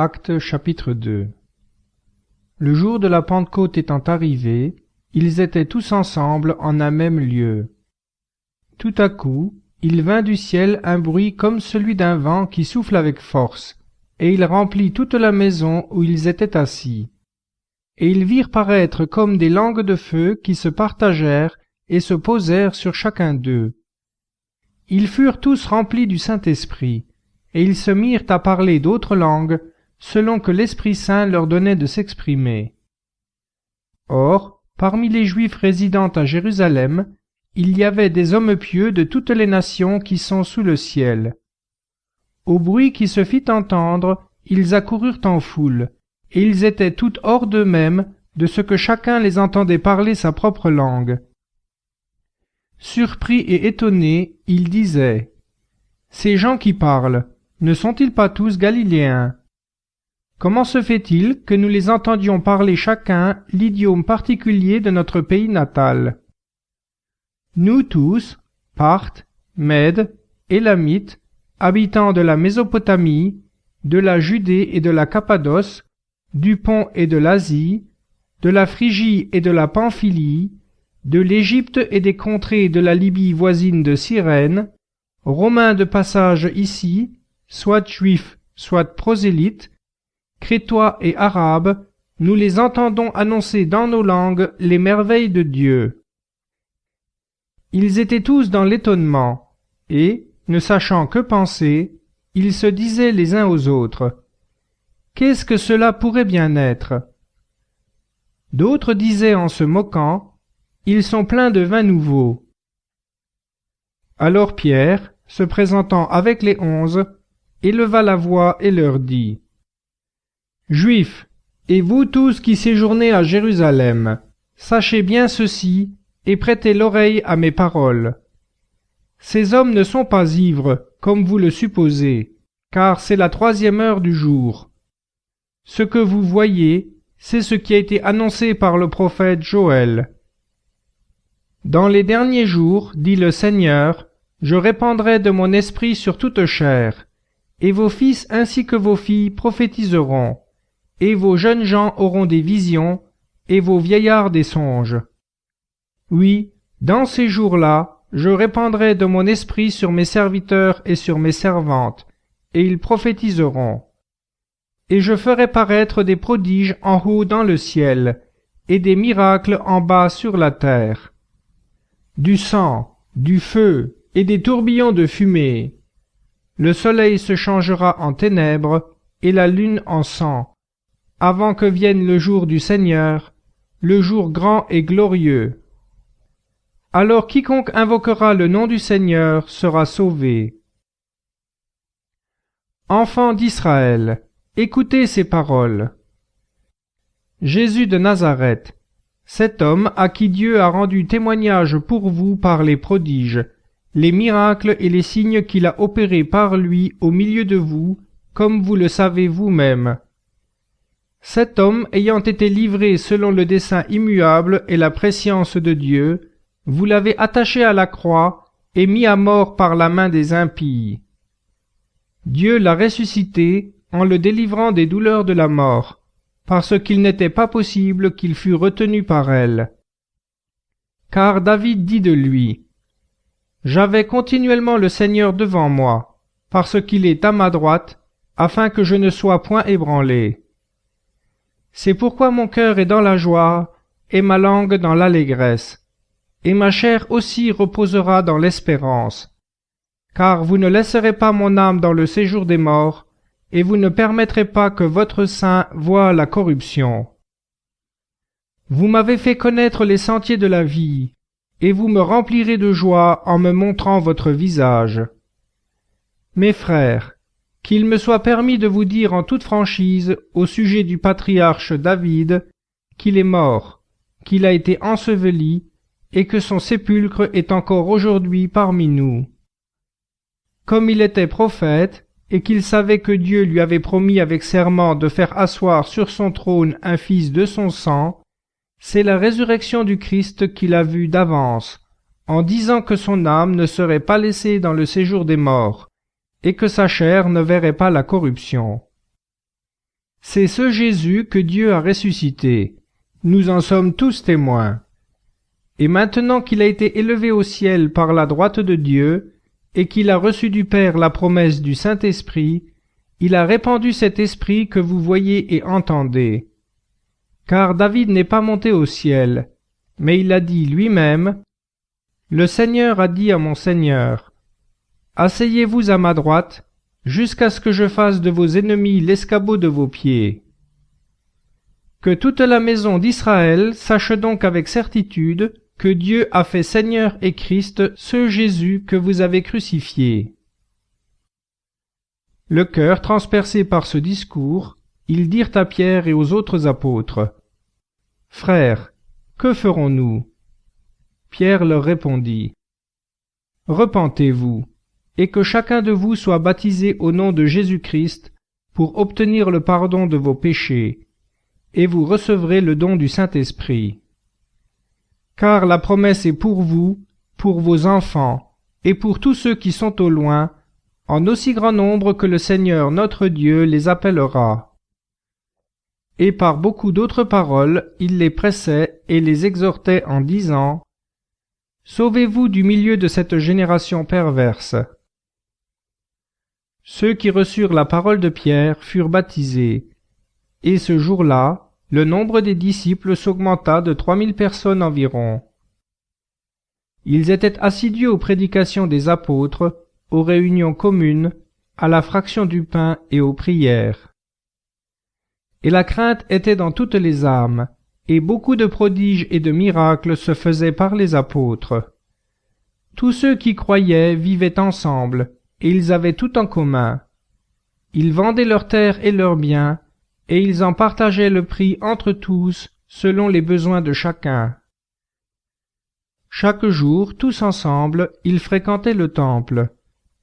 Acte chapitre 2 Le jour de la Pentecôte étant arrivé, ils étaient tous ensemble en un même lieu. Tout à coup, il vint du ciel un bruit comme celui d'un vent qui souffle avec force, et il remplit toute la maison où ils étaient assis. Et ils virent paraître comme des langues de feu qui se partagèrent et se posèrent sur chacun d'eux. Ils furent tous remplis du Saint-Esprit, et ils se mirent à parler d'autres langues, selon que l'Esprit Saint leur donnait de s'exprimer. Or, parmi les Juifs résidant à Jérusalem, il y avait des hommes pieux de toutes les nations qui sont sous le ciel. Au bruit qui se fit entendre, ils accoururent en foule, et ils étaient tout hors d'eux-mêmes de ce que chacun les entendait parler sa propre langue. Surpris et étonnés, ils disaient Ces gens qui parlent, ne sont-ils pas tous galiléens? Comment se fait-il que nous les entendions parler chacun l'idiome particulier de notre pays natal? Nous tous, Parthes, Mèdes, Élamites, habitants de la Mésopotamie, de la Judée et de la Cappadoce, du Pont et de l'Asie, de la Phrygie et de la Pamphylie, de l'Égypte et des contrées de la Libye voisine de Cyrène, Romains de passage ici, soit juifs, soit prosélytes, Crétois et Arabes, nous les entendons annoncer dans nos langues les merveilles de Dieu. Ils étaient tous dans l'étonnement, et, ne sachant que penser, ils se disaient les uns aux autres. Qu'est-ce que cela pourrait bien être? D'autres disaient en se moquant, Ils sont pleins de vin nouveau. Alors Pierre, se présentant avec les onze, éleva la voix et leur dit Juifs, et vous tous qui séjournez à Jérusalem, sachez bien ceci, et prêtez l'oreille à mes paroles. Ces hommes ne sont pas ivres, comme vous le supposez, car c'est la troisième heure du jour. Ce que vous voyez, c'est ce qui a été annoncé par le prophète Joël. Dans les derniers jours, dit le Seigneur, je répandrai de mon esprit sur toute chair, et vos fils ainsi que vos filles prophétiseront et vos jeunes gens auront des visions, et vos vieillards des songes. Oui, dans ces jours-là, je répandrai de mon esprit sur mes serviteurs et sur mes servantes, et ils prophétiseront. Et je ferai paraître des prodiges en haut dans le ciel, et des miracles en bas sur la terre. Du sang, du feu, et des tourbillons de fumée. Le soleil se changera en ténèbres, et la lune en sang, avant que vienne le jour du Seigneur, le jour grand et glorieux. Alors quiconque invoquera le nom du Seigneur sera sauvé. Enfants d'Israël, écoutez ces paroles. Jésus de Nazareth, cet homme à qui Dieu a rendu témoignage pour vous par les prodiges, les miracles et les signes qu'il a opérés par lui au milieu de vous, comme vous le savez vous-même, cet homme ayant été livré selon le dessein immuable et la prescience de Dieu, vous l'avez attaché à la croix et mis à mort par la main des impies. Dieu l'a ressuscité en le délivrant des douleurs de la mort, parce qu'il n'était pas possible qu'il fût retenu par elle. Car David dit de lui, J'avais continuellement le Seigneur devant moi, parce qu'il est à ma droite, afin que je ne sois point ébranlé. C'est pourquoi mon cœur est dans la joie, et ma langue dans l'allégresse, et ma chair aussi reposera dans l'espérance. Car vous ne laisserez pas mon âme dans le séjour des morts, et vous ne permettrez pas que votre sein voie la corruption. Vous m'avez fait connaître les sentiers de la vie, et vous me remplirez de joie en me montrant votre visage. Mes frères, qu'il me soit permis de vous dire en toute franchise au sujet du patriarche David qu'il est mort, qu'il a été enseveli, et que son sépulcre est encore aujourd'hui parmi nous. Comme il était prophète, et qu'il savait que Dieu lui avait promis avec serment de faire asseoir sur son trône un fils de son sang, c'est la résurrection du Christ qu'il a vue d'avance, en disant que son âme ne serait pas laissée dans le séjour des morts, et que sa chair ne verrait pas la corruption. C'est ce Jésus que Dieu a ressuscité. Nous en sommes tous témoins. Et maintenant qu'il a été élevé au ciel par la droite de Dieu, et qu'il a reçu du Père la promesse du Saint-Esprit, il a répandu cet esprit que vous voyez et entendez. Car David n'est pas monté au ciel, mais il a dit lui-même, Le Seigneur a dit à mon Seigneur, Asseyez-vous à ma droite, jusqu'à ce que je fasse de vos ennemis l'escabeau de vos pieds. Que toute la maison d'Israël sache donc avec certitude que Dieu a fait Seigneur et Christ ce Jésus que vous avez crucifié. Le cœur transpercé par ce discours, ils dirent à Pierre et aux autres apôtres, Frères, que ferons-nous? Pierre leur répondit, Repentez-vous, et que chacun de vous soit baptisé au nom de Jésus-Christ pour obtenir le pardon de vos péchés, et vous recevrez le don du Saint-Esprit. Car la promesse est pour vous, pour vos enfants, et pour tous ceux qui sont au loin, en aussi grand nombre que le Seigneur notre Dieu les appellera. Et par beaucoup d'autres paroles, il les pressait et les exhortait en disant, Sauvez-vous du milieu de cette génération perverse. Ceux qui reçurent la parole de Pierre furent baptisés, et ce jour-là, le nombre des disciples s'augmenta de trois mille personnes environ. Ils étaient assidus aux prédications des apôtres, aux réunions communes, à la fraction du pain et aux prières. Et la crainte était dans toutes les âmes, et beaucoup de prodiges et de miracles se faisaient par les apôtres. Tous ceux qui croyaient vivaient ensemble, et ils avaient tout en commun. Ils vendaient leurs terres et leurs biens, et ils en partageaient le prix entre tous, selon les besoins de chacun. Chaque jour, tous ensemble, ils fréquentaient le temple,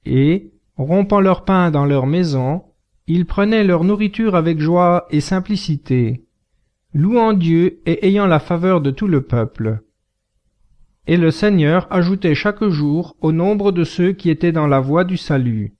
et, rompant leur pain dans leur maison, ils prenaient leur nourriture avec joie et simplicité, louant Dieu et ayant la faveur de tout le peuple. Et le Seigneur ajoutait chaque jour au nombre de ceux qui étaient dans la voie du salut.